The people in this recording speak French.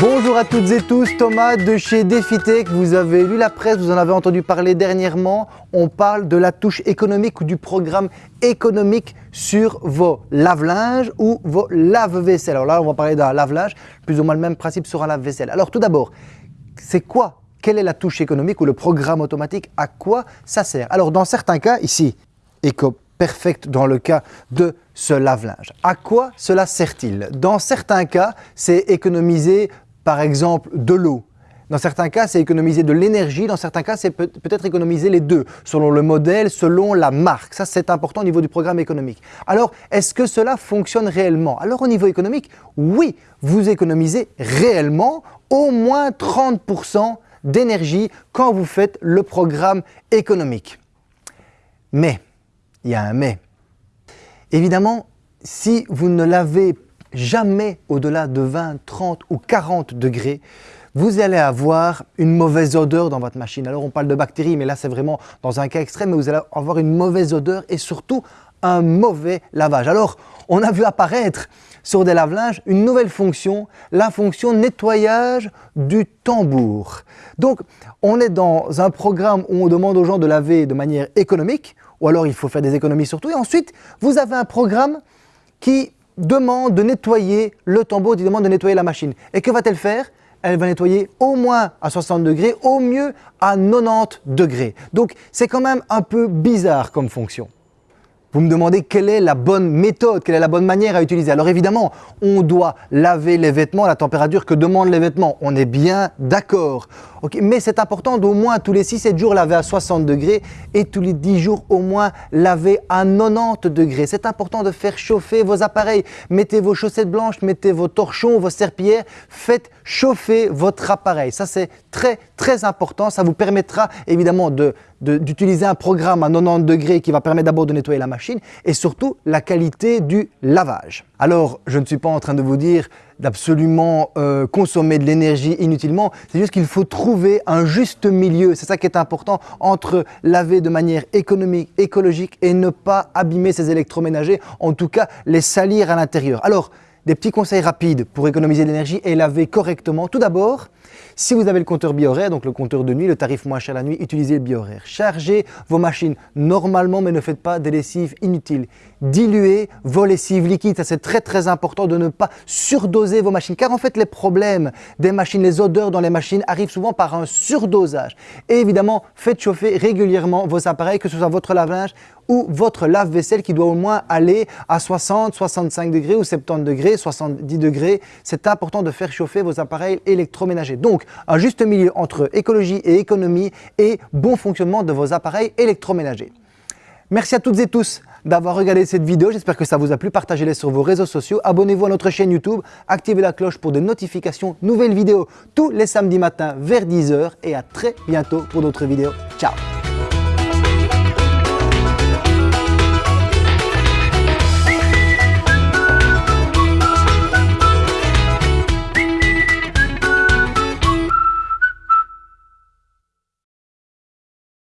Bonjour à toutes et tous, Thomas de chez DefiTech. Vous avez lu la presse, vous en avez entendu parler dernièrement. On parle de la touche économique ou du programme économique sur vos lave-linges ou vos lave-vaisselle. Alors là, on va parler d'un lave-linge, plus ou moins le même principe sur un lave-vaisselle. Alors tout d'abord, c'est quoi Quelle est la touche économique ou le programme automatique À quoi ça sert? Alors dans certains cas, ici, Eco Perfect dans le cas de ce lave-linge. À quoi cela sert-il? Dans certains cas, c'est économiser par exemple de l'eau. Dans certains cas, c'est économiser de l'énergie. Dans certains cas, c'est peut-être économiser les deux, selon le modèle, selon la marque. Ça, c'est important au niveau du programme économique. Alors, est-ce que cela fonctionne réellement? Alors, au niveau économique, oui, vous économisez réellement au moins 30% d'énergie quand vous faites le programme économique. Mais, il y a un mais. Évidemment, si vous ne lavez jamais au-delà de 20, 30 ou 40 degrés, vous allez avoir une mauvaise odeur dans votre machine. Alors on parle de bactéries, mais là c'est vraiment dans un cas extrême, mais vous allez avoir une mauvaise odeur et surtout un mauvais lavage. Alors on a vu apparaître sur des lave-linges une nouvelle fonction, la fonction nettoyage du tambour. Donc on est dans un programme où on demande aux gens de laver de manière économique, ou alors il faut faire des économies surtout. Et ensuite, vous avez un programme qui demande de nettoyer le tambour, qui demande de nettoyer la machine. Et que va-t-elle faire? Elle va nettoyer au moins à 60 degrés, au mieux à 90 degrés. Donc c'est quand même un peu bizarre comme fonction. Vous me demandez quelle est la bonne méthode, quelle est la bonne manière à utiliser. Alors évidemment, on doit laver les vêtements à la température que demandent les vêtements. On est bien d'accord. Mais c'est important d'au moins tous les 6-7 jours laver à 60 degrés et tous les 10 jours au moins laver à 90 degrés. C'est important de faire chauffer vos appareils. Mettez vos chaussettes blanches, mettez vos torchons, vos serpillères. Faites chauffer votre appareil. Ça c'est très très important. Ça vous permettra évidemment d'utiliser un programme à 90 degrés qui va permettre d'abord de nettoyer la machine et surtout la qualité du lavage. Alors, je ne suis pas en train de vous dire d'absolument euh, consommer de l'énergie inutilement, c'est juste qu'il faut trouver un juste milieu, c'est ça qui est important, entre laver de manière économique, écologique et ne pas abîmer ses électroménagers, en tout cas les salir à l'intérieur. Alors, des petits conseils rapides pour économiser l'énergie et laver correctement. Tout d'abord, si vous avez le compteur biohoraire, donc le compteur de nuit, le tarif moins cher la nuit, utilisez le biohoraire. Chargez vos machines normalement, mais ne faites pas des lessives inutiles. Diluez vos lessives liquides, ça c'est très très important de ne pas surdoser vos machines. Car en fait, les problèmes des machines, les odeurs dans les machines arrivent souvent par un surdosage. Et évidemment, faites chauffer régulièrement vos appareils, que ce soit votre lave-linge ou votre lave-vaisselle qui doit au moins aller à 60, 65 degrés ou 70 degrés, 70 degrés. C'est important de faire chauffer vos appareils électroménagers. Donc, un juste milieu entre écologie et économie et bon fonctionnement de vos appareils électroménagers. Merci à toutes et tous d'avoir regardé cette vidéo. J'espère que ça vous a plu. Partagez-les sur vos réseaux sociaux. Abonnez-vous à notre chaîne YouTube. Activez la cloche pour des notifications. Nouvelles vidéos tous les samedis matins vers 10h. Et à très bientôt pour d'autres vidéos. Ciao